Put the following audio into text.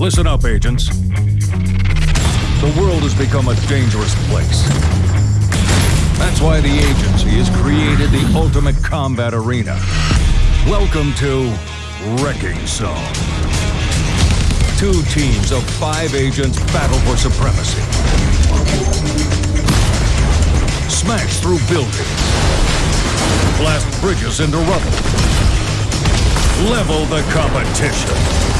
Listen up, agents. The world has become a dangerous place. That's why the agency has created the ultimate combat arena. Welcome to Wrecking Zone. Two teams of five agents battle for supremacy. Smash through buildings. Blast bridges into rubble. Level the competition.